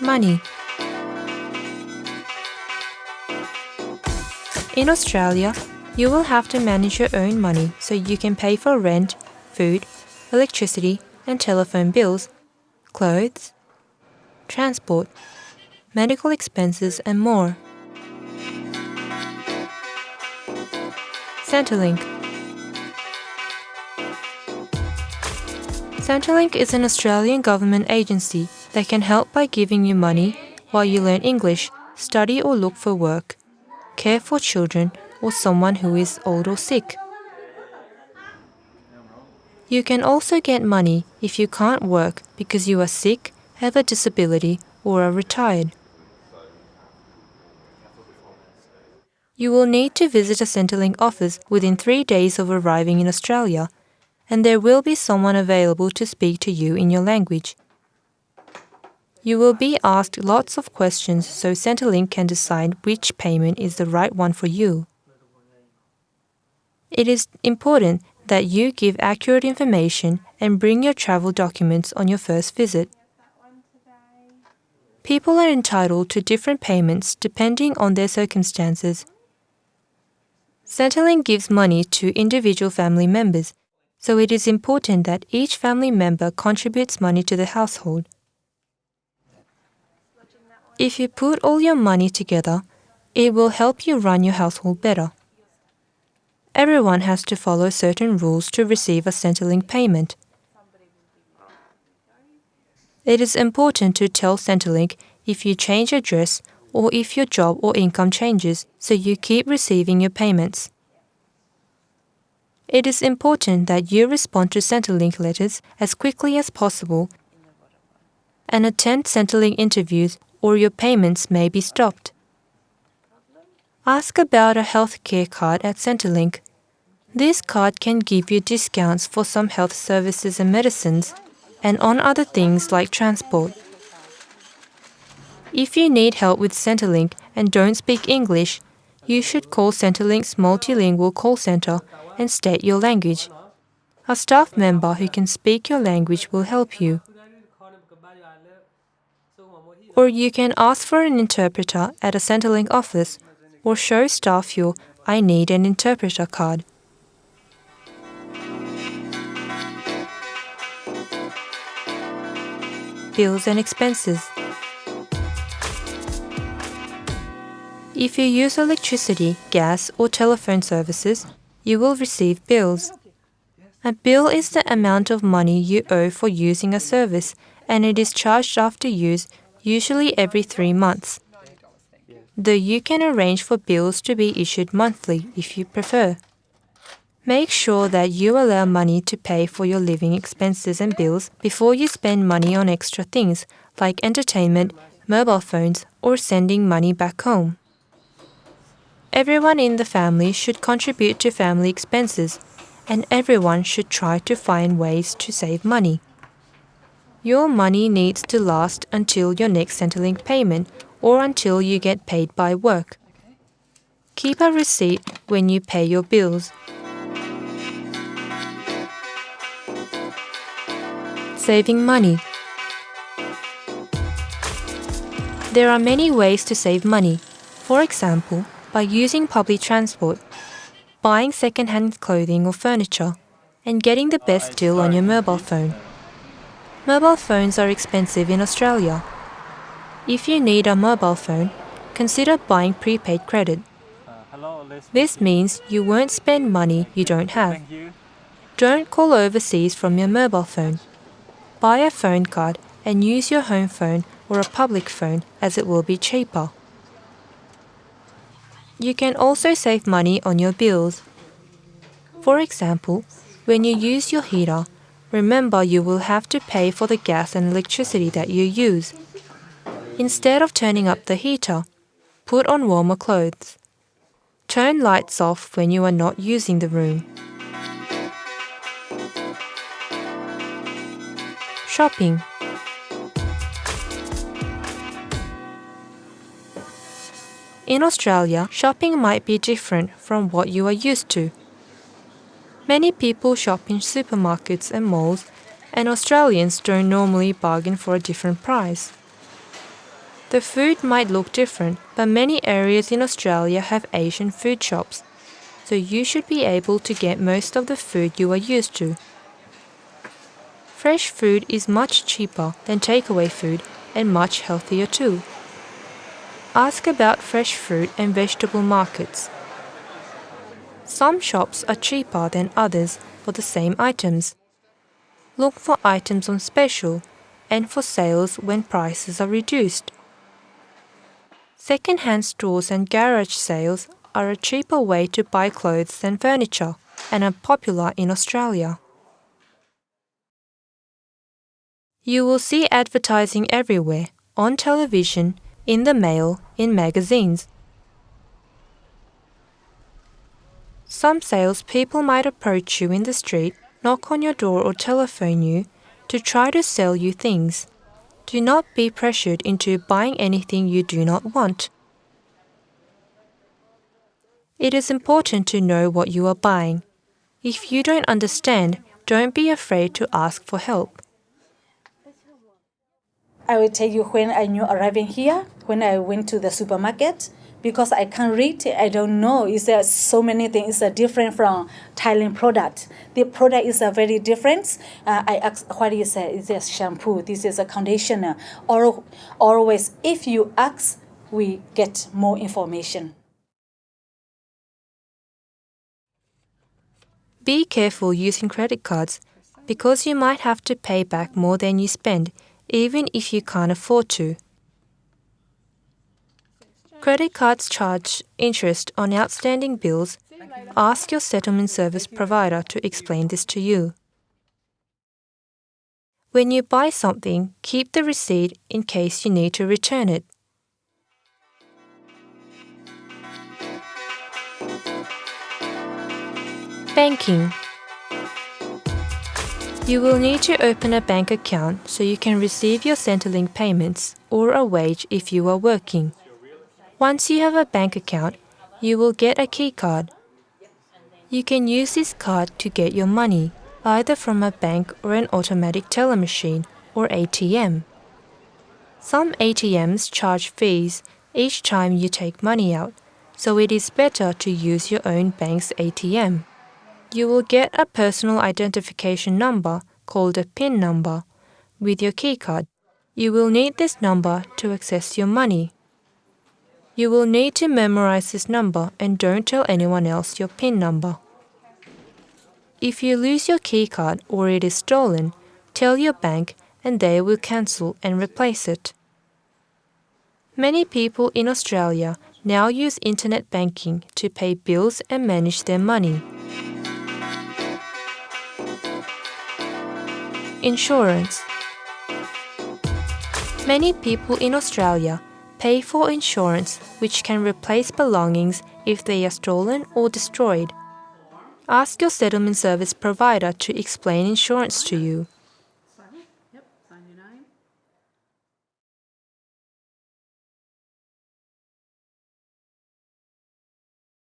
Money. In Australia, you will have to manage your own money so you can pay for rent, food, electricity, and telephone bills, clothes, transport, medical expenses, and more. Centrelink. Centrelink is an Australian government agency that can help by giving you money while you learn English, study or look for work, care for children, or someone who is old or sick. You can also get money if you can't work because you are sick, have a disability, or are retired. You will need to visit a Centrelink office within three days of arriving in Australia, and there will be someone available to speak to you in your language. You will be asked lots of questions so Centrelink can decide which payment is the right one for you. It is important that you give accurate information and bring your travel documents on your first visit. People are entitled to different payments depending on their circumstances. Centrelink gives money to individual family members, so it is important that each family member contributes money to the household. If you put all your money together, it will help you run your household better. Everyone has to follow certain rules to receive a Centrelink payment. It is important to tell Centrelink if you change address or if your job or income changes so you keep receiving your payments. It is important that you respond to Centrelink letters as quickly as possible and attend Centrelink interviews or your payments may be stopped. Ask about a healthcare card at Centrelink. This card can give you discounts for some health services and medicines and on other things like transport. If you need help with Centrelink and don't speak English, you should call Centrelink's multilingual call center and state your language. A staff member who can speak your language will help you. Or you can ask for an interpreter at a Centrelink office or show staff your I need an interpreter card. Bills and expenses. If you use electricity, gas, or telephone services, you will receive bills. A bill is the amount of money you owe for using a service, and it is charged after use, usually every three months. Though you can arrange for bills to be issued monthly if you prefer. Make sure that you allow money to pay for your living expenses and bills before you spend money on extra things like entertainment, mobile phones, or sending money back home. Everyone in the family should contribute to family expenses, and everyone should try to find ways to save money. Your money needs to last until your next Centrelink payment or until you get paid by work. Keep a receipt when you pay your bills. Saving money. There are many ways to save money. For example, by using public transport, buying second-hand clothing or furniture, and getting the best deal on your mobile phone. Mobile phones are expensive in Australia. If you need a mobile phone, consider buying prepaid credit. This means you won't spend money you don't have. Don't call overseas from your mobile phone. Buy a phone card and use your home phone or a public phone as it will be cheaper. You can also save money on your bills. For example, when you use your heater, remember you will have to pay for the gas and electricity that you use. Instead of turning up the heater, put on warmer clothes. Turn lights off when you are not using the room. Shopping In Australia, shopping might be different from what you are used to. Many people shop in supermarkets and malls, and Australians don't normally bargain for a different price. The food might look different, but many areas in Australia have Asian food shops, so you should be able to get most of the food you are used to. Fresh food is much cheaper than takeaway food and much healthier too. Ask about fresh fruit and vegetable markets. Some shops are cheaper than others for the same items. Look for items on special and for sales when prices are reduced. Second-hand stores and garage sales are a cheaper way to buy clothes than furniture and are popular in Australia. You will see advertising everywhere, on television, in the mail, in magazines. Some salespeople might approach you in the street, knock on your door or telephone you to try to sell you things. Do not be pressured into buying anything you do not want. It is important to know what you are buying. If you don't understand, don't be afraid to ask for help. I will tell you when I knew arriving here, when I went to the supermarket, because I can't read, I don't know. Is there so many things are different from Thailand product? The product is a very different. Uh, I ask what is it? Is this shampoo? This is a conditioner. Or always, if you ask, we get more information. Be careful using credit cards because you might have to pay back more than you spend, even if you can't afford to. Credit cards charge interest on outstanding bills. Ask your settlement service provider to explain this to you. When you buy something, keep the receipt in case you need to return it. Banking You will need to open a bank account so you can receive your Centrelink payments or a wage if you are working. Once you have a bank account, you will get a key card. You can use this card to get your money, either from a bank or an automatic teller machine or ATM. Some ATMs charge fees each time you take money out, so it is better to use your own bank's ATM. You will get a personal identification number called a PIN number with your keycard. You will need this number to access your money. You will need to memorize this number and don't tell anyone else your PIN number. If you lose your keycard or it is stolen, tell your bank and they will cancel and replace it. Many people in Australia now use internet banking to pay bills and manage their money. Insurance Many people in Australia Pay for insurance which can replace belongings if they are stolen or destroyed. Ask your settlement service provider to explain insurance to you.